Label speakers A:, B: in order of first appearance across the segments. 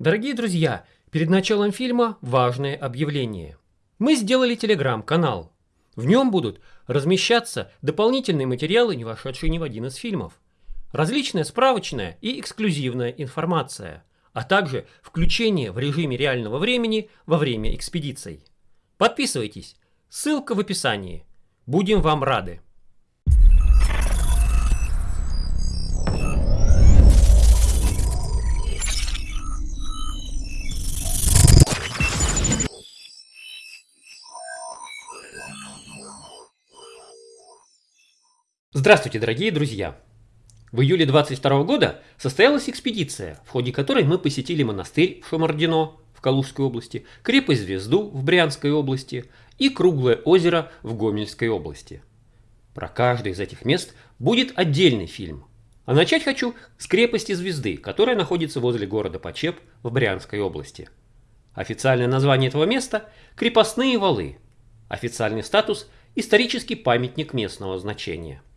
A: Дорогие друзья, перед началом фильма важное объявление. Мы сделали телеграм-канал. В нем будут размещаться дополнительные материалы, не вошедшие ни в один из фильмов. Различная справочная и эксклюзивная информация, а также включение в режиме реального времени во время экспедиций. Подписывайтесь, ссылка в описании. Будем вам рады. Здравствуйте, дорогие друзья! В июле 22 года состоялась экспедиция, в ходе которой мы посетили монастырь Шамардино в Калужской области, крепость Звезду в Брянской области и Круглое озеро в Гомельской области. Про каждое из этих мест будет отдельный фильм. А начать хочу с крепости Звезды, которая находится возле города Почеп в Брянской области. Официальное название этого места – Крепостные валы. Официальный статус – исторический памятник местного значения –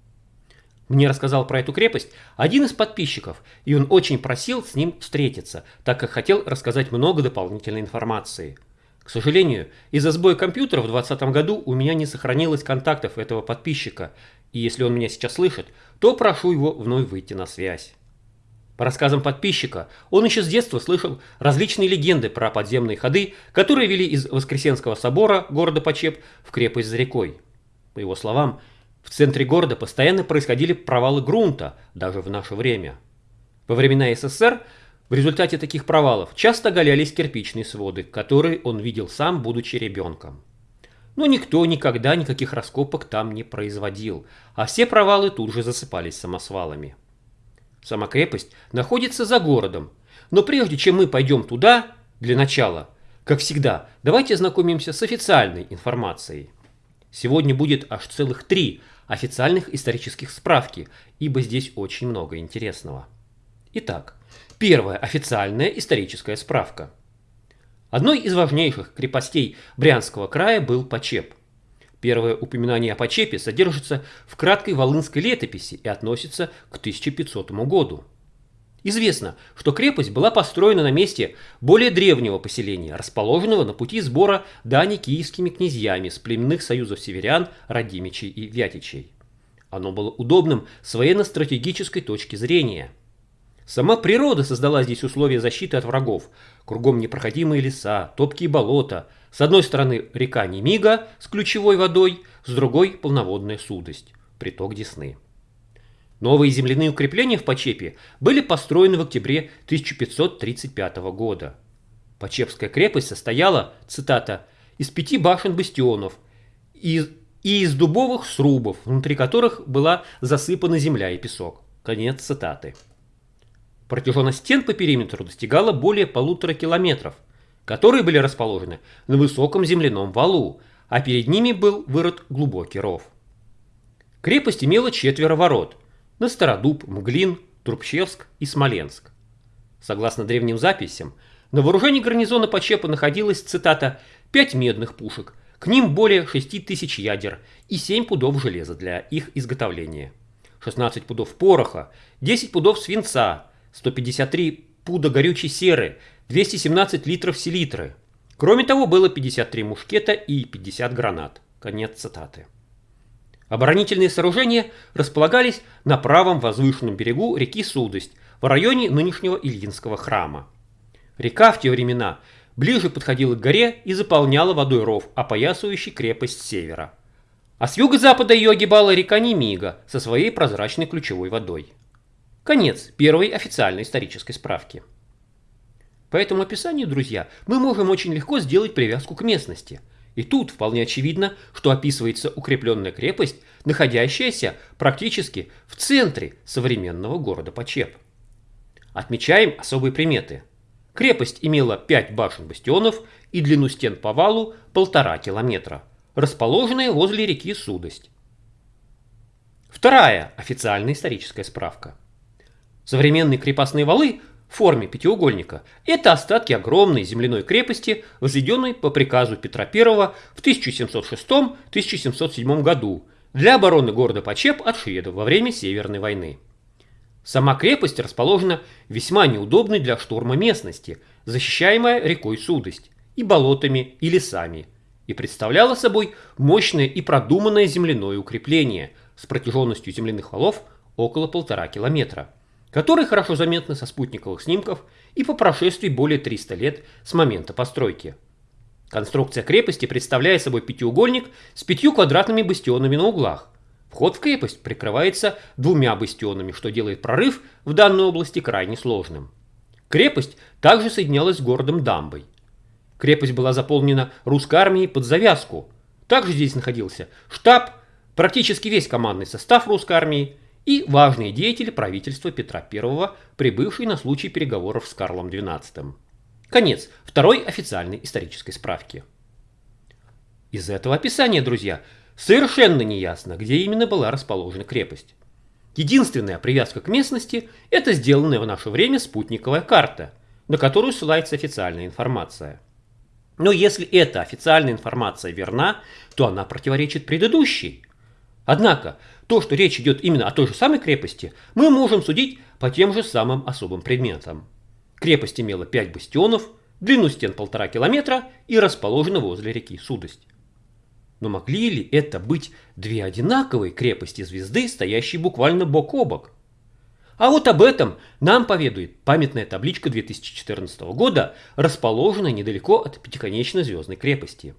A: мне рассказал про эту крепость один из подписчиков, и он очень просил с ним встретиться, так как хотел рассказать много дополнительной информации. К сожалению, из-за сбоя компьютера в 2020 году у меня не сохранилось контактов этого подписчика, и если он меня сейчас слышит, то прошу его вновь выйти на связь. По рассказам подписчика, он еще с детства слышал различные легенды про подземные ходы, которые вели из Воскресенского собора города Почеп в крепость за рекой. По его словам, в центре города постоянно происходили провалы грунта, даже в наше время. Во времена СССР в результате таких провалов часто галялись кирпичные своды, которые он видел сам, будучи ребенком. Но никто никогда никаких раскопок там не производил, а все провалы тут же засыпались самосвалами. Сама крепость находится за городом, но прежде чем мы пойдем туда, для начала, как всегда, давайте ознакомимся с официальной информацией. Сегодня будет аж целых три официальных исторических справки, ибо здесь очень много интересного. Итак, первая официальная историческая справка. Одной из важнейших крепостей Брянского края был Почеп. Первое упоминание о Почепе содержится в краткой волынской летописи и относится к 1500 году. Известно, что крепость была построена на месте более древнего поселения, расположенного на пути сбора дани киевскими князьями с племенных союзов северян, Радимичей и Вятичей. Оно было удобным с военно-стратегической точки зрения. Сама природа создала здесь условия защиты от врагов. Кругом непроходимые леса, топкие болота. С одной стороны река Немига с ключевой водой, с другой полноводная судость, приток Десны. Новые земляные укрепления в Почепе были построены в октябре 1535 года. Почепская крепость состояла, цитата, «из пяти башен-бастионов и, из дубовых срубов, внутри которых была засыпана земля и песок». Конец цитаты. Протяженность стен по периметру достигала более полутора километров, которые были расположены на высоком земляном валу, а перед ними был вырыт глубокий ров. Крепость имела четверо ворот – на Стародуб, Мглин, Трубчевск и Смоленск. Согласно древним записям, на вооружении гарнизона Почепа находилась, цитата, «пять медных пушек, к ним более 6 тысяч ядер и 7 пудов железа для их изготовления, 16 пудов пороха, 10 пудов свинца, 153 пуда горючей серы, 217 литров селитры. Кроме того, было 53 мушкета и 50 гранат». Конец цитаты. Оборонительные сооружения располагались на правом возвышенном берегу реки Судость в районе нынешнего Ильинского храма. Река в те времена ближе подходила к горе и заполняла водой ров, опоясывающий крепость севера. А с юго-запада ее огибала река Немига со своей прозрачной ключевой водой. Конец первой официальной исторической справки. По этому описанию, друзья, мы можем очень легко сделать привязку к местности – и тут вполне очевидно, что описывается укрепленная крепость, находящаяся практически в центре современного города Почеп. Отмечаем особые приметы. Крепость имела 5 башен-бастионов и длину стен по валу полтора километра, расположенные возле реки Судость. Вторая официальная историческая справка. Современные крепостные валы форме пятиугольника. Это остатки огромной земляной крепости, возведенной по приказу Петра I в 1706-1707 году для обороны города Почеп от шведов во время Северной войны. Сама крепость расположена в весьма неудобной для штурма местности, защищаемая рекой Судость и болотами и лесами, и представляла собой мощное и продуманное земляное укрепление с протяженностью земляных валов около полтора километра, которые хорошо заметны со спутниковых снимков и по прошествии более 300 лет с момента постройки. Конструкция крепости представляет собой пятиугольник с пятью квадратными бастионами на углах, Вход в крепость прикрывается двумя бастионами, что делает прорыв в данной области крайне сложным. Крепость также соединялась с городом Дамбой. Крепость была заполнена русской армией под завязку. Также здесь находился штаб, практически весь командный состав русской армии и важные деятели правительства Петра I, прибывшие на случай переговоров с Карлом XII. Конец второй официальной исторической справки. Из этого описания, друзья, Совершенно неясно, где именно была расположена крепость. Единственная привязка к местности – это сделанная в наше время спутниковая карта, на которую ссылается официальная информация. Но если эта официальная информация верна, то она противоречит предыдущей. Однако, то, что речь идет именно о той же самой крепости, мы можем судить по тем же самым особым предметам. Крепость имела 5 бастионов, длину стен полтора километра и расположена возле реки Судость. Но могли ли это быть две одинаковые крепости звезды, стоящие буквально бок о бок? А вот об этом нам поведает памятная табличка 2014 года, расположенная недалеко от пятиконечной звездной крепости.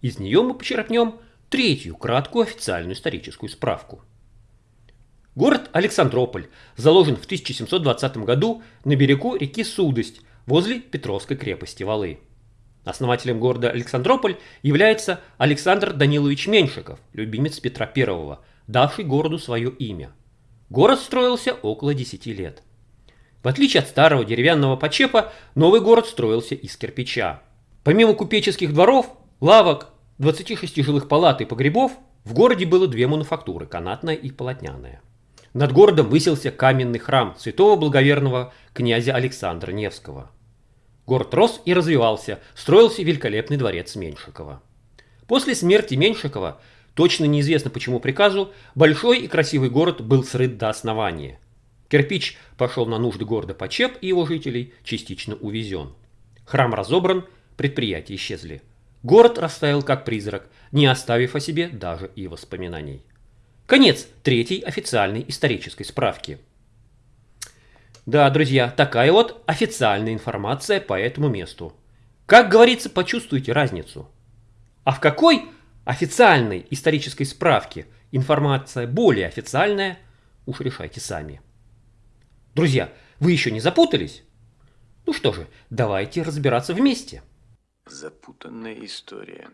A: Из нее мы почерпнем третью краткую официальную историческую справку. Город Александрополь заложен в 1720 году на берегу реки Судость возле Петровской крепости Валы. Основателем города Александрополь является Александр Данилович Меньшиков, любимец Петра I, давший городу свое имя. Город строился около 10 лет. В отличие от старого деревянного почепа, новый город строился из кирпича. Помимо купеческих дворов, лавок, 26 жилых палат и погребов, в городе было две мануфактуры – канатная и полотняная. Над городом высился каменный храм святого благоверного князя Александра Невского – Город рос и развивался, строился великолепный дворец Меньшикова. После смерти Меньшикова, точно неизвестно почему приказу, большой и красивый город был срыт до основания. Кирпич пошел на нужды города Почеп и его жителей, частично увезен. Храм разобран, предприятия исчезли. Город растаял как призрак, не оставив о себе даже и воспоминаний. Конец третьей официальной исторической справки – да, друзья, такая вот официальная информация по этому месту. Как говорится, почувствуйте разницу. А в какой официальной исторической справке информация более официальная, уж решайте сами. Друзья, вы еще не запутались? Ну что же, давайте разбираться вместе.
B: Запутанная история.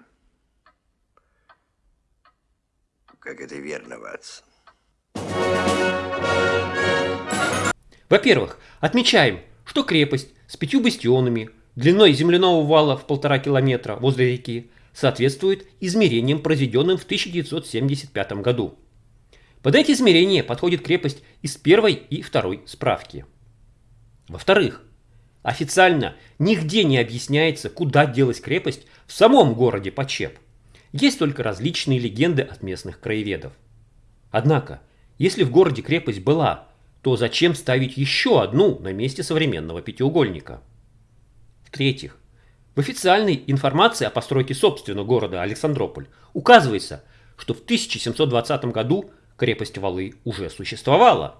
B: Как это верно, Ватсон?
A: Во-первых, отмечаем, что крепость с пятью бастионами длиной земляного вала в полтора километра возле реки соответствует измерениям, произведенным в 1975 году. Под эти измерения подходит крепость из первой и второй справки. Во-вторых, официально нигде не объясняется, куда делась крепость в самом городе Почеп. Есть только различные легенды от местных краеведов. Однако, если в городе крепость была, то зачем ставить еще одну на месте современного пятиугольника? В-третьих, в официальной информации о постройке собственного города Александрополь указывается, что в 1720 году крепость Валы уже существовала.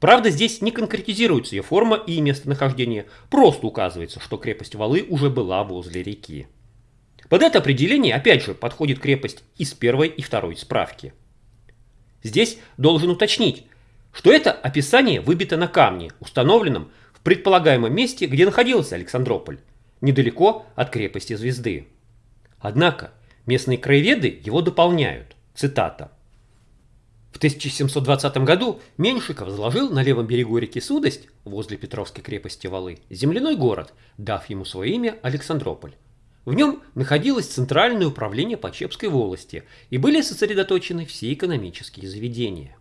A: Правда, здесь не конкретизируется ее форма и местонахождение, просто указывается, что крепость Валы уже была возле реки. Под это определение опять же подходит крепость из первой и второй справки. Здесь должен уточнить, что это описание выбито на камне, установленном в предполагаемом месте, где находился Александрополь, недалеко от крепости Звезды. Однако местные краеведы его дополняют. Цитата. В 1720 году Меньшиков заложил на левом берегу реки Судость, возле Петровской крепости Валы, земляной город, дав ему свое имя Александрополь. В нем находилось центральное управление Почепской волости и были сосредоточены все экономические заведения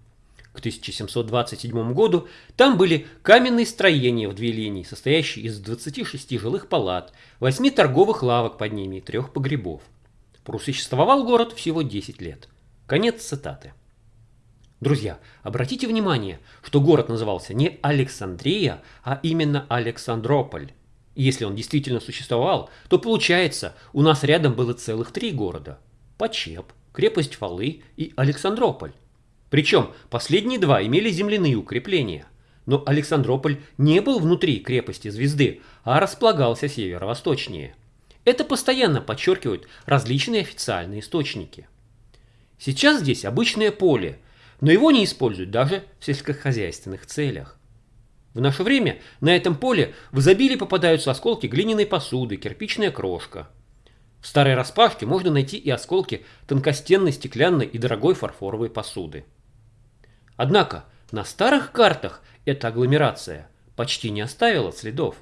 A: к 1727 году там были каменные строения в две линии, состоящие из 26 жилых палат, 8 торговых лавок под ними и трех погребов. Просуществовал город всего 10 лет. Конец цитаты. Друзья, обратите внимание, что город назывался не Александрия, а именно Александрополь. И если он действительно существовал, то получается, у нас рядом было целых три города. Почеп, крепость Фалы и Александрополь. Причем последние два имели земляные укрепления. Но Александрополь не был внутри крепости звезды, а располагался северо-восточнее. Это постоянно подчеркивают различные официальные источники. Сейчас здесь обычное поле, но его не используют даже в сельскохозяйственных целях. В наше время на этом поле в изобилии попадаются осколки глиняной посуды, кирпичная крошка. В старой распашке можно найти и осколки тонкостенной стеклянной и дорогой фарфоровой посуды. Однако на старых картах эта агломерация почти не оставила следов.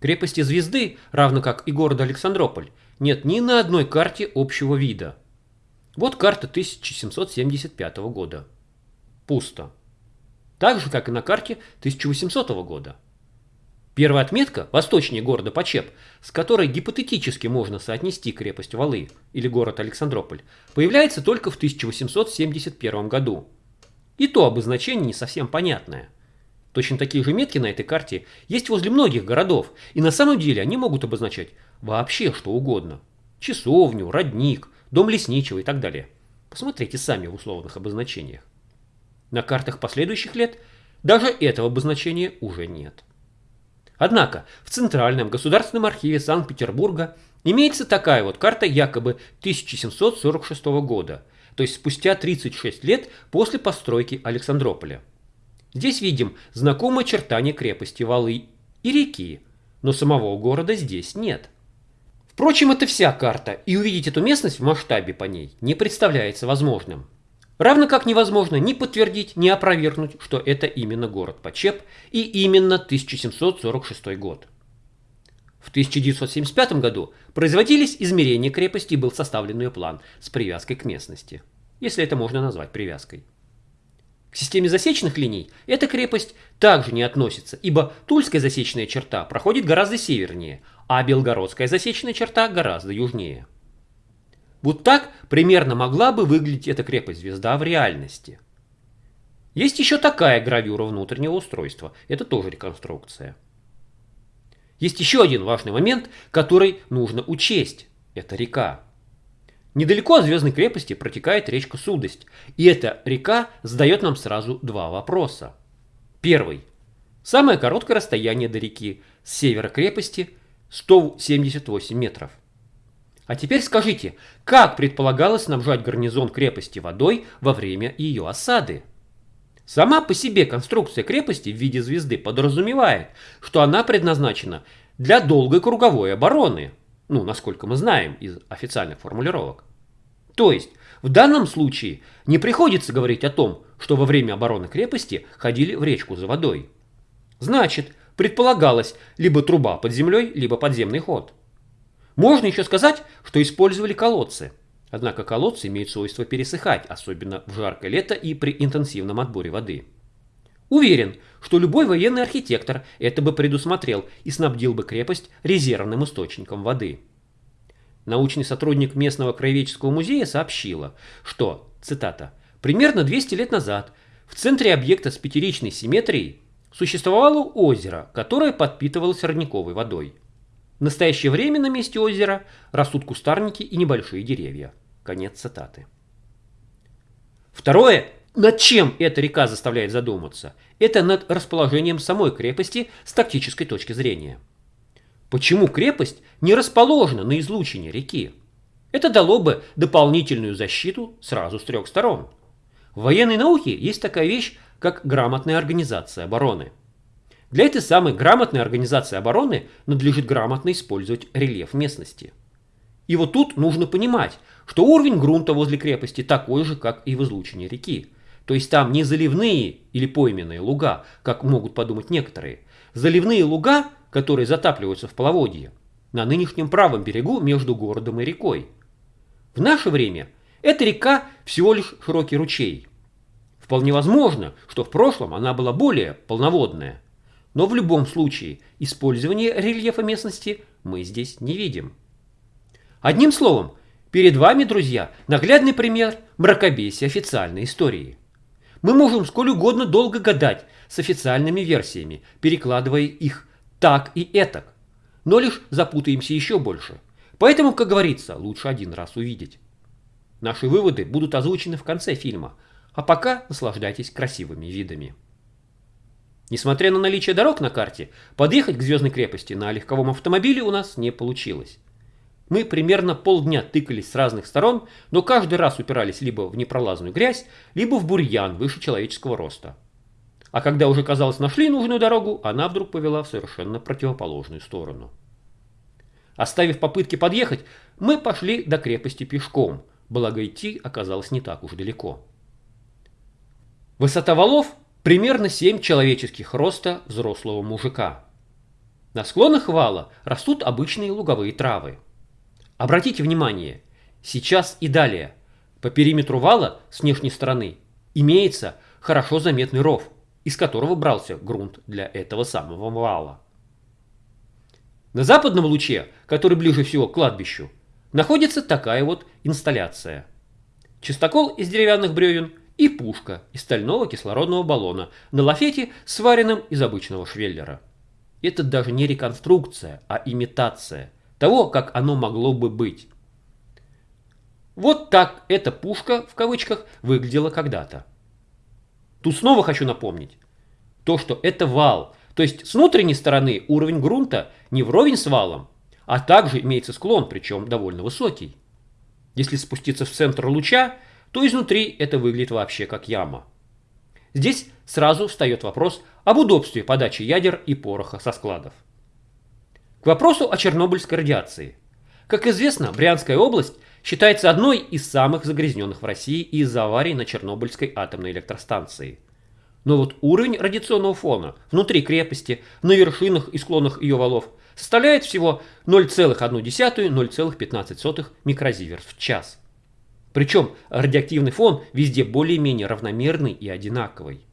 A: Крепости Звезды, равно как и города Александрополь, нет ни на одной карте общего вида. Вот карта 1775 года. Пусто. Так же, как и на карте 1800 года. Первая отметка, восточнее города Почеп, с которой гипотетически можно соотнести крепость Валы или город Александрополь, появляется только в 1871 году. И то обозначение не совсем понятное – Точно такие же метки на этой карте есть возле многих городов, и на самом деле они могут обозначать вообще что угодно. Часовню, родник, дом лесничего и так далее. Посмотрите сами в условных обозначениях. На картах последующих лет даже этого обозначения уже нет. Однако в Центральном государственном архиве Санкт-Петербурга имеется такая вот карта якобы 1746 года, то есть спустя 36 лет после постройки Александрополя. Здесь видим знакомые очертания крепости Валы и реки, но самого города здесь нет. Впрочем, это вся карта, и увидеть эту местность в масштабе по ней не представляется возможным. Равно как невозможно ни подтвердить, ни опровергнуть, что это именно город Почеп и именно 1746 год. В 1975 году производились измерения крепости и был составлен ее план с привязкой к местности, если это можно назвать привязкой. К системе засечных линий эта крепость также не относится, ибо Тульская засечная черта проходит гораздо севернее, а Белгородская засечная черта гораздо южнее. Вот так примерно могла бы выглядеть эта крепость-звезда в реальности. Есть еще такая гравюра внутреннего устройства, это тоже реконструкция. Есть еще один важный момент, который нужно учесть, это река. Недалеко от Звездной крепости протекает речка Судость, и эта река задает нам сразу два вопроса. Первый. Самое короткое расстояние до реки с севера крепости 178 метров. А теперь скажите, как предполагалось снабжать гарнизон крепости водой во время ее осады? Сама по себе конструкция крепости в виде звезды подразумевает, что она предназначена для долгой круговой обороны – ну, насколько мы знаем из официальных формулировок. То есть, в данном случае не приходится говорить о том, что во время обороны крепости ходили в речку за водой. Значит, предполагалось либо труба под землей, либо подземный ход. Можно еще сказать, что использовали колодцы. Однако колодцы имеют свойство пересыхать, особенно в жаркое лето и при интенсивном отборе воды. Уверен, что любой военный архитектор это бы предусмотрел и снабдил бы крепость резервным источником воды. Научный сотрудник местного краеведческого музея сообщила, что, цитата, «примерно 200 лет назад в центре объекта с пятеричной симметрией существовало озеро, которое подпитывалось родниковой водой. В настоящее время на месте озера растут кустарники и небольшие деревья». Конец цитаты. Второе над чем эта река заставляет задуматься? Это над расположением самой крепости с тактической точки зрения. Почему крепость не расположена на излучине реки? Это дало бы дополнительную защиту сразу с трех сторон. В военной науке есть такая вещь, как грамотная организация обороны. Для этой самой грамотной организации обороны надлежит грамотно использовать рельеф местности. И вот тут нужно понимать, что уровень грунта возле крепости такой же, как и в излучине реки. То есть там не заливные или пойменные луга, как могут подумать некоторые. Заливные луга, которые затапливаются в половодье, на нынешнем правом берегу между городом и рекой. В наше время эта река всего лишь широкий ручей. Вполне возможно, что в прошлом она была более полноводная. Но в любом случае использование рельефа местности мы здесь не видим. Одним словом, перед вами, друзья, наглядный пример мракобесия официальной истории. Мы можем сколь угодно долго гадать с официальными версиями, перекладывая их так и этак, но лишь запутаемся еще больше. Поэтому, как говорится, лучше один раз увидеть. Наши выводы будут озвучены в конце фильма, а пока наслаждайтесь красивыми видами. Несмотря на наличие дорог на карте, подъехать к Звездной крепости на легковом автомобиле у нас не получилось. Мы примерно полдня тыкались с разных сторон, но каждый раз упирались либо в непролазную грязь, либо в бурьян выше человеческого роста. А когда уже, казалось, нашли нужную дорогу, она вдруг повела в совершенно противоположную сторону. Оставив попытки подъехать, мы пошли до крепости пешком, благо идти оказалось не так уж далеко. Высота валов примерно 7 человеческих роста взрослого мужика. На склонах вала растут обычные луговые травы. Обратите внимание, сейчас и далее по периметру вала с внешней стороны имеется хорошо заметный ров, из которого брался грунт для этого самого вала. На западном луче, который ближе всего к кладбищу, находится такая вот инсталляция. Чистокол из деревянных бревен и пушка из стального кислородного баллона на лафете, сваренном из обычного швеллера. Это даже не реконструкция, а имитация того, как оно могло бы быть. Вот так эта пушка, в кавычках, выглядела когда-то. Тут снова хочу напомнить, то, что это вал, то есть с внутренней стороны уровень грунта не вровень с валом, а также имеется склон, причем довольно высокий. Если спуститься в центр луча, то изнутри это выглядит вообще как яма. Здесь сразу встает вопрос об удобстве подачи ядер и пороха со складов. К вопросу о чернобыльской радиации. Как известно, Брянская область считается одной из самых загрязненных в России из-за аварий на Чернобыльской атомной электростанции. Но вот уровень радиационного фона внутри крепости, на вершинах и склонах ее валов составляет всего 0,1-0,15 микрозиверт в час. Причем радиоактивный фон везде более-менее равномерный и одинаковый.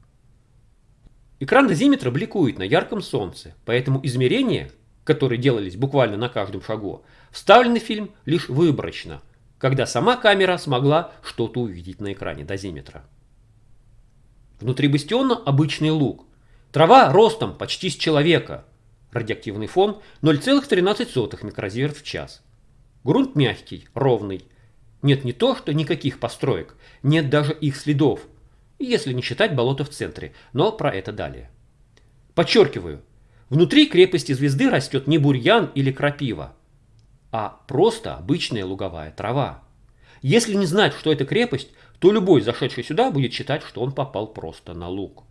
A: Экран дозиметра бликует на ярком солнце, поэтому измерения, которые делались буквально на каждом шагу, вставлены в фильм лишь выборочно, когда сама камера смогла что-то увидеть на экране дозиметра. Внутри бастиона обычный луг. Трава ростом почти с человека. Радиоактивный фон 0,13 микрозиверт в час. Грунт мягкий, ровный, нет не то, что никаких построек, нет даже их следов, если не считать болото в центре, но про это далее. Подчеркиваю, внутри крепости звезды растет не бурьян или крапива, а просто обычная луговая трава. Если не знать, что это крепость, то любой, зашедший сюда, будет считать, что он попал просто на луг.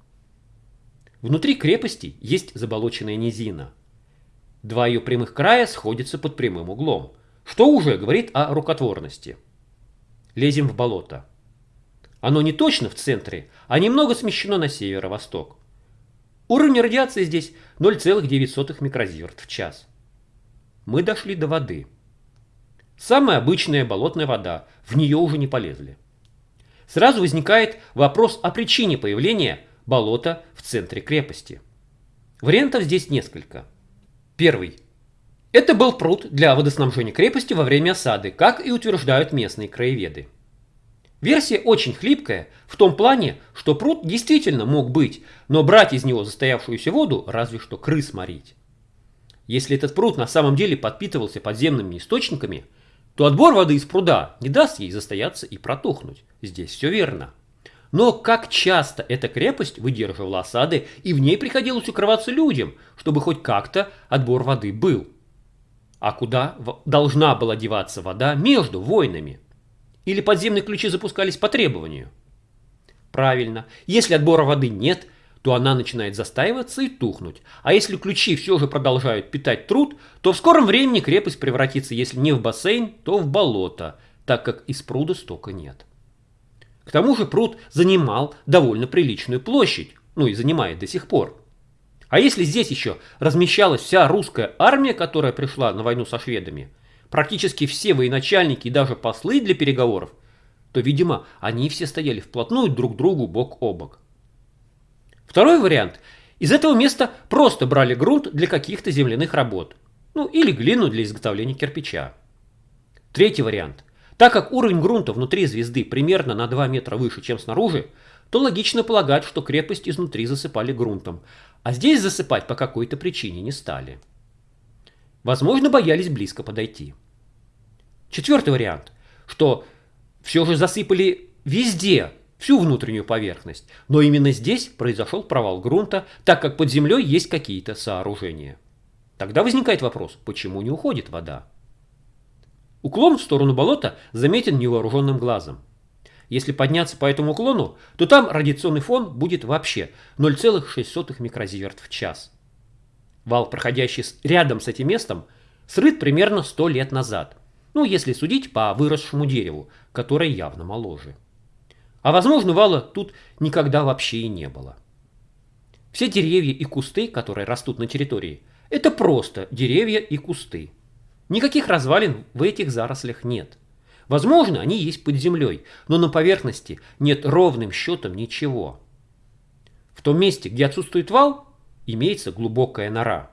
A: Внутри крепости есть заболоченная низина. Два ее прямых края сходятся под прямым углом, что уже говорит о рукотворности лезем в болото. Оно не точно в центре, а немного смещено на северо-восток. Уровень радиации здесь 0,9 микрозиверт в час. Мы дошли до воды. Самая обычная болотная вода, в нее уже не полезли. Сразу возникает вопрос о причине появления болота в центре крепости. Вариантов здесь несколько. Первый. Это был пруд для водоснабжения крепости во время осады, как и утверждают местные краеведы. Версия очень хлипкая в том плане, что пруд действительно мог быть, но брать из него застоявшуюся воду разве что крыс морить. Если этот пруд на самом деле подпитывался подземными источниками, то отбор воды из пруда не даст ей застояться и протухнуть. Здесь все верно. Но как часто эта крепость выдерживала осады и в ней приходилось укрываться людям, чтобы хоть как-то отбор воды был а куда должна была деваться вода между войнами? Или подземные ключи запускались по требованию? Правильно, если отбора воды нет, то она начинает застаиваться и тухнуть. А если ключи все же продолжают питать труд, то в скором времени крепость превратится, если не в бассейн, то в болото, так как из пруда стока нет. К тому же пруд занимал довольно приличную площадь, ну и занимает до сих пор. А если здесь еще размещалась вся русская армия, которая пришла на войну со шведами, практически все военачальники и даже послы для переговоров, то, видимо, они все стояли вплотную друг к другу бок о бок. Второй вариант. Из этого места просто брали грунт для каких-то земляных работ. Ну или глину для изготовления кирпича. Третий вариант. Так как уровень грунта внутри звезды примерно на 2 метра выше, чем снаружи, то логично полагать, что крепость изнутри засыпали грунтом, а здесь засыпать по какой-то причине не стали. Возможно, боялись близко подойти. Четвертый вариант, что все же засыпали везде, всю внутреннюю поверхность, но именно здесь произошел провал грунта, так как под землей есть какие-то сооружения. Тогда возникает вопрос, почему не уходит вода? Уклон в сторону болота заметен невооруженным глазом. Если подняться по этому уклону, то там радиационный фон будет вообще 0,6 микрозиверт в час. Вал, проходящий рядом с этим местом, срыт примерно 100 лет назад. Ну, если судить по выросшему дереву, которое явно моложе. А возможно, вала тут никогда вообще и не было. Все деревья и кусты, которые растут на территории, это просто деревья и кусты. Никаких развалин в этих зарослях нет. Возможно, они есть под землей, но на поверхности нет ровным счетом ничего. В том месте, где отсутствует вал, имеется глубокая нора.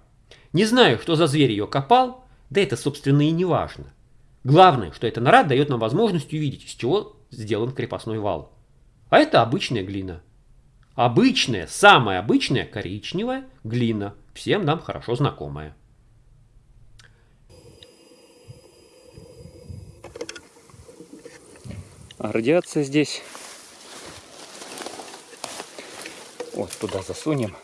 A: Не знаю, что за зверь ее копал, да это, собственно, и не важно. Главное, что эта нора дает нам возможность увидеть, из чего сделан крепостной вал. А это обычная глина. Обычная, самая обычная коричневая глина, всем нам хорошо знакомая.
C: А радиация здесь. Вот туда засунем.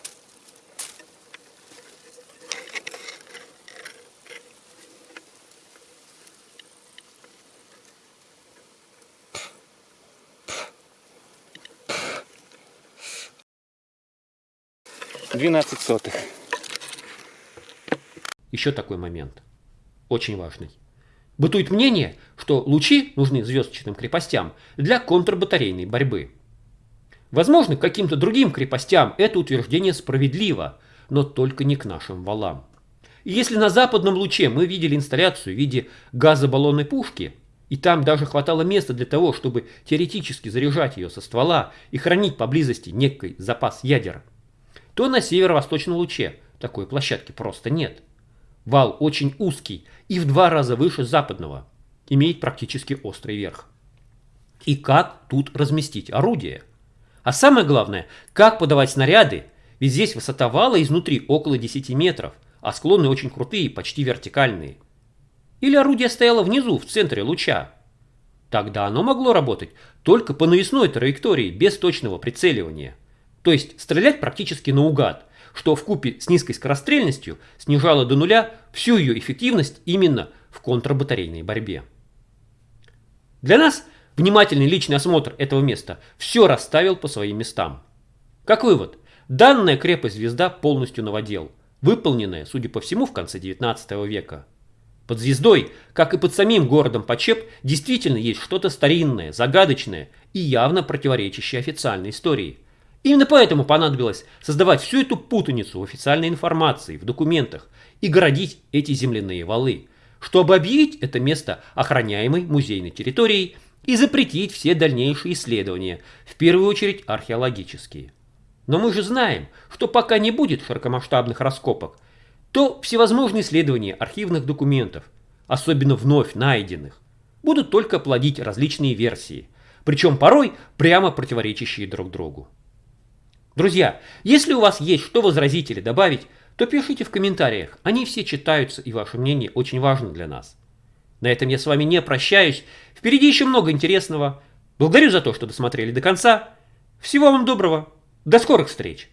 C: 12 сотых.
A: Еще такой момент, очень важный. Бытует мнение, что лучи нужны звездочным крепостям для контрбатарейной борьбы. Возможно, каким-то другим крепостям это утверждение справедливо, но только не к нашим валам. И если на западном луче мы видели инсталляцию в виде газобаллонной пушки, и там даже хватало места для того, чтобы теоретически заряжать ее со ствола и хранить поблизости некий запас ядер, то на северо-восточном луче такой площадки просто нет. Вал очень узкий и в два раза выше западного, имеет практически острый верх. И как тут разместить орудие? А самое главное, как подавать снаряды, ведь здесь высота вала изнутри около 10 метров, а склоны очень крутые, почти вертикальные. Или орудие стояло внизу, в центре луча. Тогда оно могло работать только по навесной траектории, без точного прицеливания. То есть стрелять практически наугад, что в купе с низкой скорострельностью снижало до нуля всю ее эффективность именно в контрбатарейной борьбе. Для нас внимательный личный осмотр этого места все расставил по своим местам. Как вывод, данная крепость-звезда полностью новодел, выполненная, судя по всему, в конце 19 века. Под звездой, как и под самим городом Почеп, действительно есть что-то старинное, загадочное и явно противоречащее официальной истории – Именно поэтому понадобилось создавать всю эту путаницу в официальной информации, в документах и городить эти земляные валы, чтобы объявить это место охраняемой музейной территорией и запретить все дальнейшие исследования, в первую очередь археологические. Но мы же знаем, что пока не будет широкомасштабных раскопок, то всевозможные исследования архивных документов, особенно вновь найденных, будут только плодить различные версии, причем порой прямо противоречащие друг другу. Друзья, если у вас есть что возразить или добавить, то пишите в комментариях. Они все читаются, и ваше мнение очень важно для нас. На этом я с вами не прощаюсь. Впереди еще много интересного. Благодарю за то, что досмотрели до конца. Всего вам доброго. До скорых встреч!